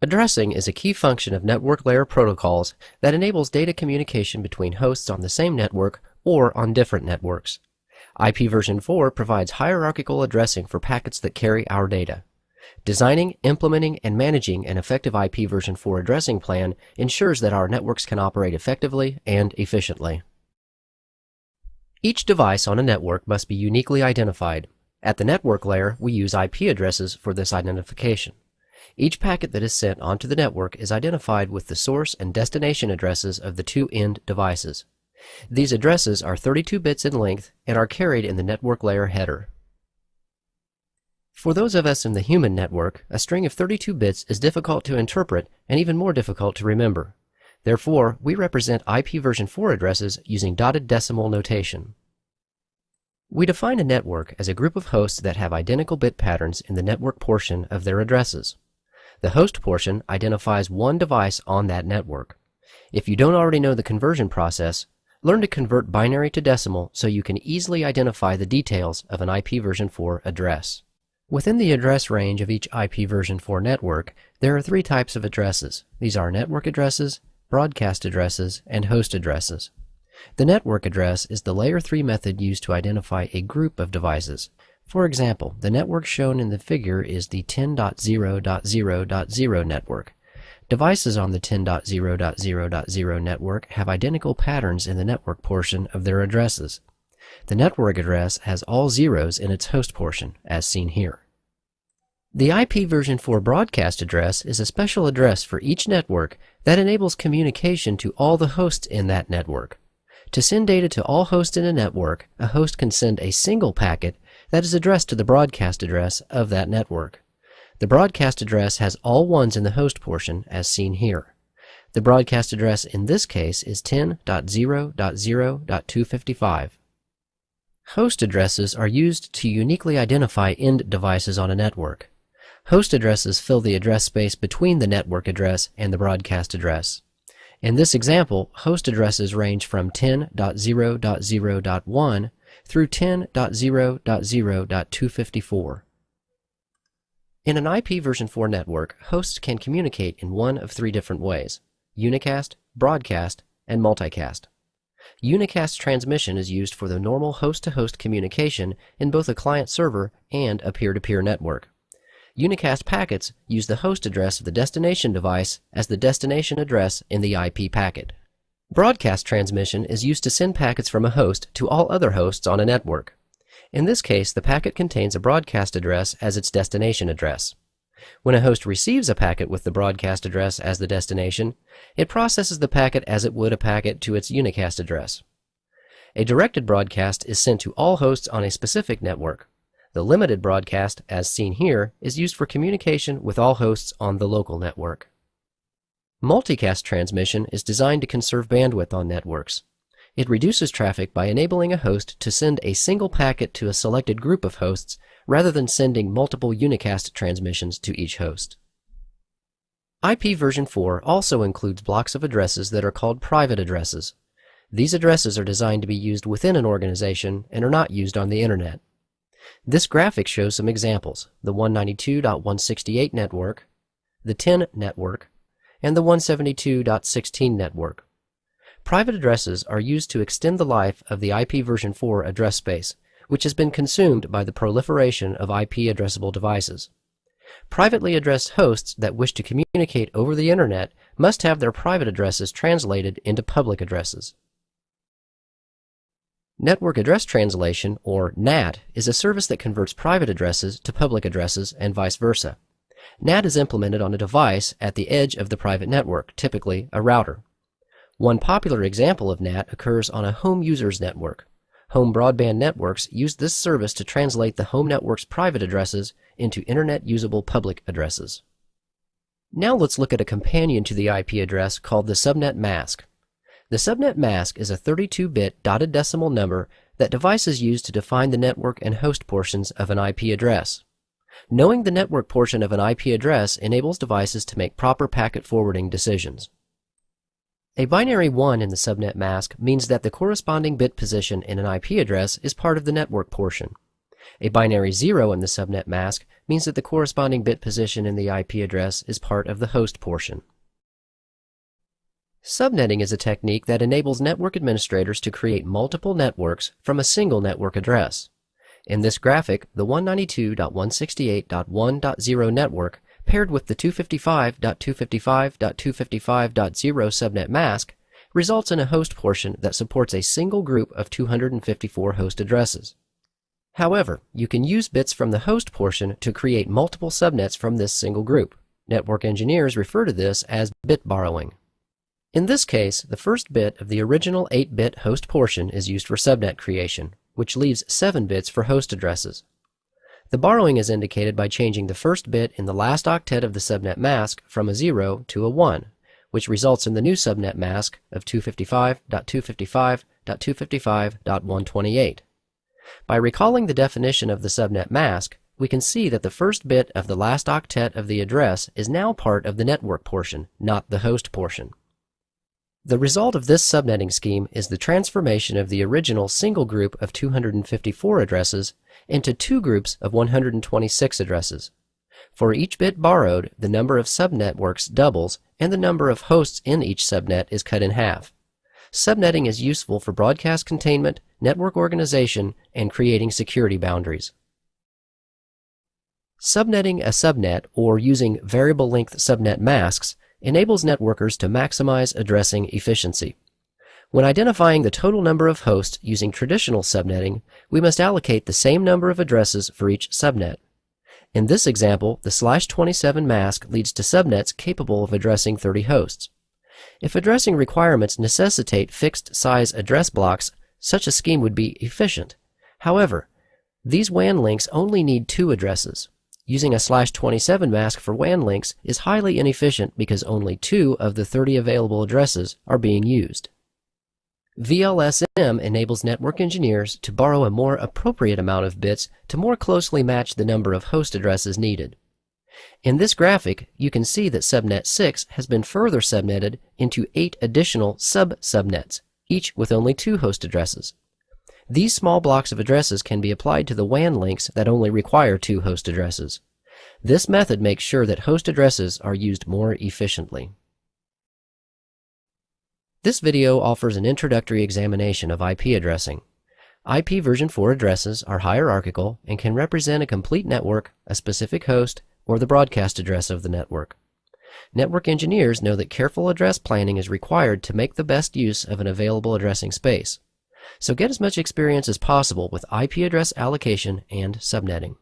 Addressing is a key function of network layer protocols that enables data communication between hosts on the same network or on different networks. IP version 4 provides hierarchical addressing for packets that carry our data. Designing, implementing, and managing an effective IP version 4 addressing plan ensures that our networks can operate effectively and efficiently. Each device on a network must be uniquely identified. At the network layer, we use IP addresses for this identification. Each packet that is sent onto the network is identified with the source and destination addresses of the two end devices. These addresses are 32 bits in length and are carried in the network layer header. For those of us in the human network, a string of 32 bits is difficult to interpret and even more difficult to remember. Therefore, we represent IP version 4 addresses using dotted decimal notation. We define a network as a group of hosts that have identical bit patterns in the network portion of their addresses. The host portion identifies one device on that network. If you don't already know the conversion process, learn to convert binary to decimal so you can easily identify the details of an IP version 4 address. Within the address range of each IP version 4 network, there are three types of addresses. These are network addresses, broadcast addresses, and host addresses. The network address is the layer 3 method used to identify a group of devices. For example, the network shown in the figure is the 10.0.0.0 network. Devices on the 10.0.0.0 network have identical patterns in the network portion of their addresses. The network address has all zeros in its host portion, as seen here. The IP version 4 broadcast address is a special address for each network that enables communication to all the hosts in that network. To send data to all hosts in a network, a host can send a single packet that is addressed to the broadcast address of that network. The broadcast address has all ones in the host portion, as seen here. The broadcast address in this case is 10.0.0.255. Host addresses are used to uniquely identify end devices on a network. Host addresses fill the address space between the network address and the broadcast address. In this example, host addresses range from 10.0.0.1 through 10.0.0.254. In an IP version 4 network, hosts can communicate in one of three different ways unicast, broadcast, and multicast. Unicast transmission is used for the normal host to host communication in both a client server and a peer to peer network. Unicast packets use the host address of the destination device as the destination address in the IP packet. Broadcast transmission is used to send packets from a host to all other hosts on a network. In this case, the packet contains a broadcast address as its destination address. When a host receives a packet with the broadcast address as the destination, it processes the packet as it would a packet to its unicast address. A directed broadcast is sent to all hosts on a specific network. The limited broadcast, as seen here, is used for communication with all hosts on the local network. Multicast transmission is designed to conserve bandwidth on networks. It reduces traffic by enabling a host to send a single packet to a selected group of hosts rather than sending multiple unicast transmissions to each host. IP version 4 also includes blocks of addresses that are called private addresses. These addresses are designed to be used within an organization and are not used on the internet. This graphic shows some examples, the 192.168 network, the 10 network, and the 172.16 network. Private addresses are used to extend the life of the IP version 4 address space, which has been consumed by the proliferation of IP addressable devices. Privately addressed hosts that wish to communicate over the Internet must have their private addresses translated into public addresses. Network Address Translation, or NAT, is a service that converts private addresses to public addresses and vice versa. NAT is implemented on a device at the edge of the private network, typically a router. One popular example of NAT occurs on a home user's network. Home broadband networks use this service to translate the home network's private addresses into internet usable public addresses. Now let's look at a companion to the IP address called the subnet mask. The subnet mask is a 32-bit dotted decimal number that devices use to define the network and host portions of an IP address. Knowing the network portion of an IP address enables devices to make proper packet forwarding decisions. A binary 1 in the subnet mask means that the corresponding bit position in an IP address is part of the network portion. A binary 0 in the subnet mask means that the corresponding bit position in the IP address is part of the host portion. Subnetting is a technique that enables network administrators to create multiple networks from a single network address. In this graphic, the 192.168.1.0 network paired with the 255.255.255.0 subnet mask results in a host portion that supports a single group of 254 host addresses. However, you can use bits from the host portion to create multiple subnets from this single group. Network engineers refer to this as bit borrowing. In this case, the first bit of the original 8-bit host portion is used for subnet creation, which leaves 7 bits for host addresses. The borrowing is indicated by changing the first bit in the last octet of the subnet mask from a 0 to a 1, which results in the new subnet mask of 255.255.255.128. By recalling the definition of the subnet mask, we can see that the first bit of the last octet of the address is now part of the network portion, not the host portion. The result of this subnetting scheme is the transformation of the original single group of 254 addresses into two groups of 126 addresses. For each bit borrowed, the number of subnetworks doubles and the number of hosts in each subnet is cut in half. Subnetting is useful for broadcast containment, network organization, and creating security boundaries. Subnetting a subnet or using variable length subnet masks enables networkers to maximize addressing efficiency. When identifying the total number of hosts using traditional subnetting, we must allocate the same number of addresses for each subnet. In this example, the slash 27 mask leads to subnets capable of addressing 30 hosts. If addressing requirements necessitate fixed size address blocks, such a scheme would be efficient. However, these WAN links only need two addresses. Using a slash 27 mask for WAN links is highly inefficient because only two of the 30 available addresses are being used. VLSM enables network engineers to borrow a more appropriate amount of bits to more closely match the number of host addresses needed. In this graphic, you can see that subnet 6 has been further subnetted into eight additional sub-subnets, each with only two host addresses. These small blocks of addresses can be applied to the WAN links that only require two host addresses. This method makes sure that host addresses are used more efficiently. This video offers an introductory examination of IP addressing. IP version 4 addresses are hierarchical and can represent a complete network, a specific host, or the broadcast address of the network. Network engineers know that careful address planning is required to make the best use of an available addressing space. So get as much experience as possible with IP address allocation and subnetting.